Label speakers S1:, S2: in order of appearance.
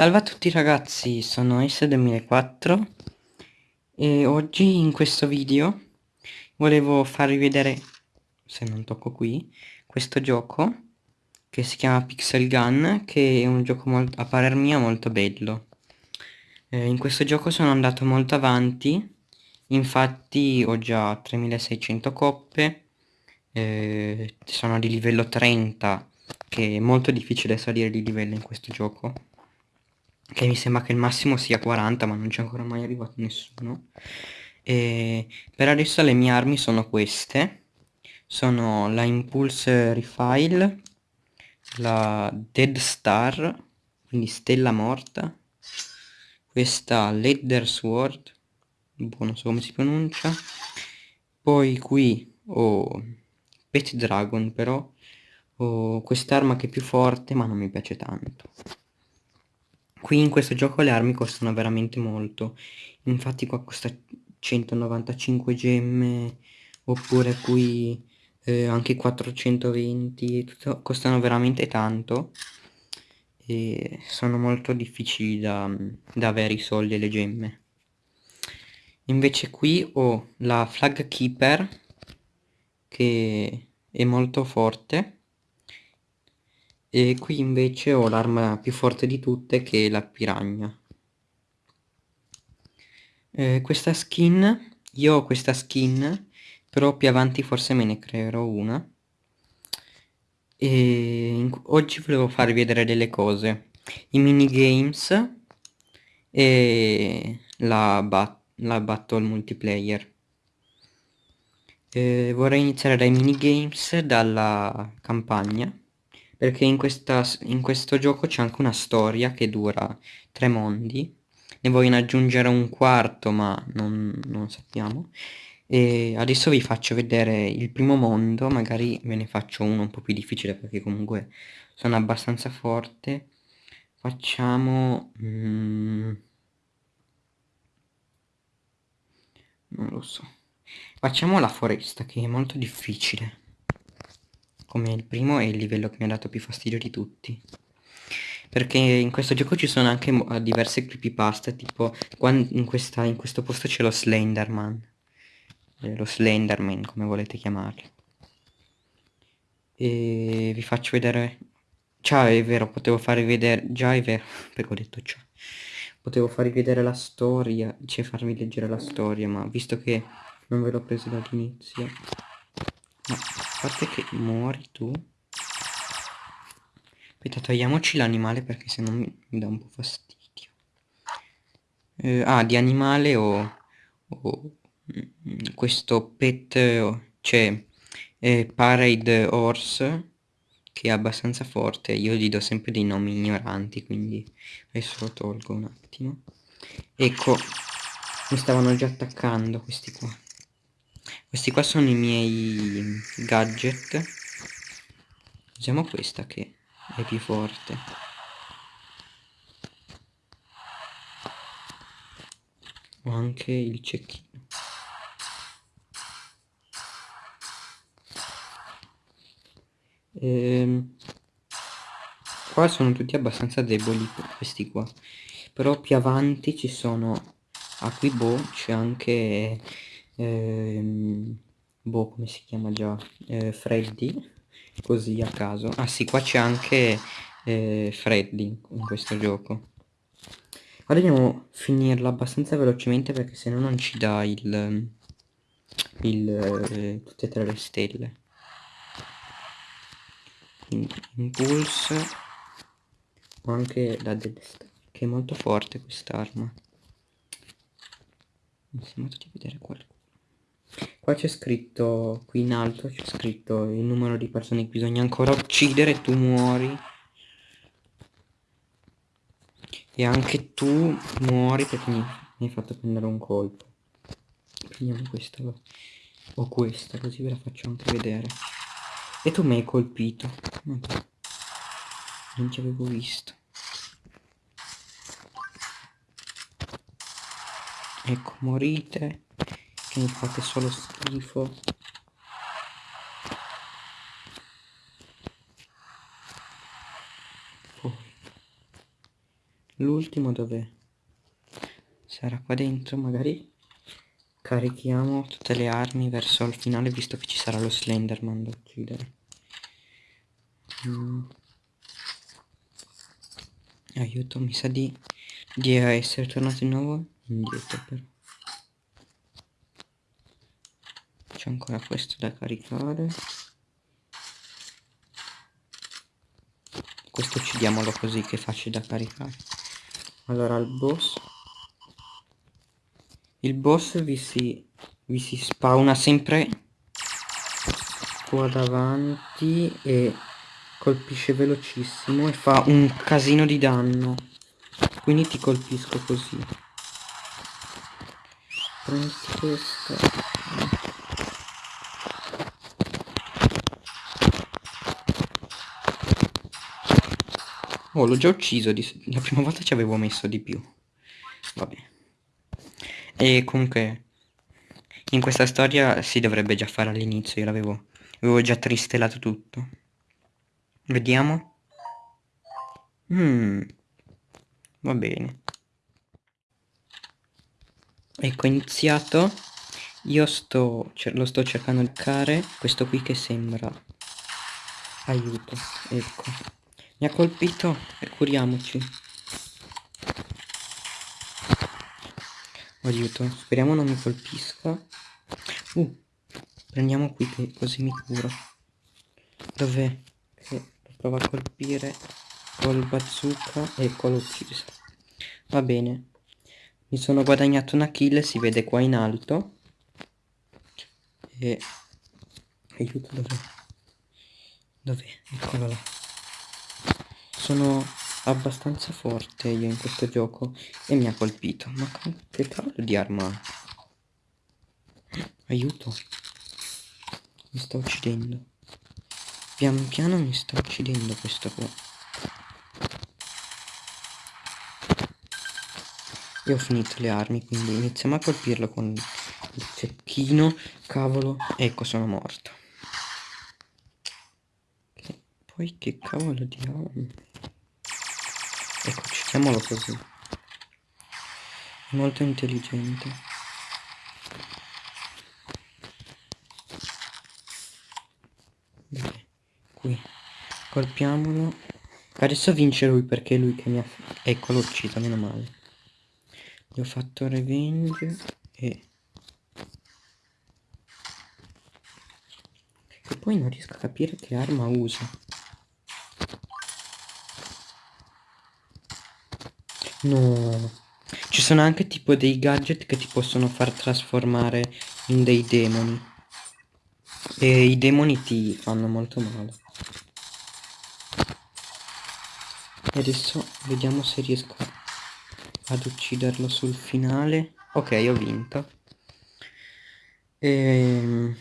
S1: Salve a tutti ragazzi, sono S2004 e oggi in questo video volevo farvi vedere, se non tocco qui, questo gioco che si chiama Pixel Gun, che è un gioco a parer mio molto bello. Eh, in questo gioco sono andato molto avanti, infatti ho già 3600 coppe, eh, sono di livello 30, che è molto difficile salire di livello in questo gioco che mi sembra che il massimo sia 40 ma non c'è ancora mai arrivato nessuno. E per adesso le mie armi sono queste. Sono la Impulse Refile la Dead Star quindi stella morta questa Leather Sword boh, non so come si pronuncia poi qui ho Pet Dragon però ho quest'arma che è più forte ma non mi piace tanto Qui in questo gioco le armi costano veramente molto, infatti qua costa 195 gemme, oppure qui eh, anche 420, tutto, costano veramente tanto. E sono molto difficili da, da avere i soldi e le gemme. Invece qui ho la Flag Keeper che è molto forte e qui invece ho l'arma più forte di tutte che è la piragna. Eh, questa skin, io ho questa skin, però più avanti forse me ne creerò una. E oggi volevo farvi vedere delle cose. I minigames e la, bat la battle multiplayer. Eh, vorrei iniziare dai minigames, dalla campagna perché in, questa, in questo gioco c'è anche una storia che dura tre mondi. Ne vogliono aggiungere un quarto ma non, non sappiamo. E adesso vi faccio vedere il primo mondo magari ve ne faccio uno un po' più difficile perché comunque sono abbastanza forte. Facciamo mm, non lo so. Facciamo la foresta che è molto difficile come il primo è il livello che mi ha dato più fastidio di tutti. Perché in questo gioco ci sono anche diverse creepypasta tipo in, questa, in questo posto c'è lo Slenderman. Eh, lo Slenderman come volete chiamarlo. E vi faccio vedere ciao è vero potevo farvi vedere già è vero perché ho detto ciao potevo farvi vedere la storia cioè farvi leggere la storia ma visto che non ve l'ho preso dall'inizio no parte che muori tu. Aspetta togliamoci l'animale perché se no mi, mi, dà un po' fastidio. Eh, ah di animale ho, ho mm, questo pet cioè eh, parade horse che è abbastanza forte. Io gli do sempre dei nomi ignoranti quindi adesso lo tolgo un attimo. Ecco mi stavano già attaccando questi qua questi qua sono i miei gadget. Usiamo questa che è più forte. Ho anche il cecchino. Ehm, qua sono tutti abbastanza deboli questi qua. Però più avanti ci sono a qui boh c'è anche ehm, boh come si chiama già? Eh, Freddy così a caso. Ah sì qua c'è anche eh, Freddy in questo gioco. Ora dobbiamo finirlo abbastanza velocemente perché se no non ci dà il, il eh, tutte e tre le stelle. Quindi impulse ho anche la Dead Star che è molto forte quest'arma. Mi sembra di vedere qualcosa Qua c'è scritto, qui in alto c'è scritto il numero di persone che bisogna ancora uccidere tu muori. E anche tu muori perché mi, hai fatto prendere un colpo. Prendiamo questa o questa così ve la faccio anche vedere. E tu mi hai colpito. Non ci avevo visto. Ecco, morite che mi fate solo schifo l'ultimo dov'è? Sarà qua dentro magari? Carichiamo tutte le armi verso il finale visto che ci sarà lo Slenderman da uccidere. Aiuto, mi sa di, di essere tornato di nuovo indietro però. C'è ancora questo da caricare. Questo uccidiamolo così che è facile da caricare. Allora il boss. Il boss vi si, vi si spawna sempre qua davanti e colpisce velocissimo e fa un casino di danno. Quindi ti colpisco così. Prendi questo. Oh, l'ho già ucciso, la prima volta ci avevo messo di più. Vabbè. E comunque, in questa storia si dovrebbe già fare all'inizio, io l'avevo avevo già tristellato tutto. Vediamo. Mm, va bene. Ecco, iniziato. Io sto, lo sto cercando di care, questo qui che sembra... Aiuto, ecco. Mi ha colpito e curiamoci. Aiuto, speriamo non mi colpisca. Uh, prendiamo qui che così mi curo. Dov'è? Che lo provo a colpire col bazooka. Ecco, l'ho ucciso. Va bene. Mi sono guadagnato una kill, si vede qua in alto. E... Aiuto, dov'è? Dov'è? Eccolo là sono abbastanza forte io in questo gioco e mi ha colpito. Ma che cavolo di arma Aiuto. Mi sta uccidendo. Pian piano mi sta uccidendo questo qua. Io ho finito le armi, quindi iniziamo a colpirlo con il cecchino. Cavolo, ecco sono morto. Poi che cavolo di armi. Citiamolo così. Molto intelligente. Bene, qui. Colpiamolo. Adesso vince lui perché è lui che mi ha... Ecco, l'ho ucciso, meno male. Gli ho fatto revenge e... E poi non riesco a capire che arma usa. No. Ci sono anche tipo dei gadget che ti possono far trasformare in dei demoni. E i demoni ti fanno molto male. E adesso vediamo se riesco ad ucciderlo sul finale. Ok, ho vinto. Ehm...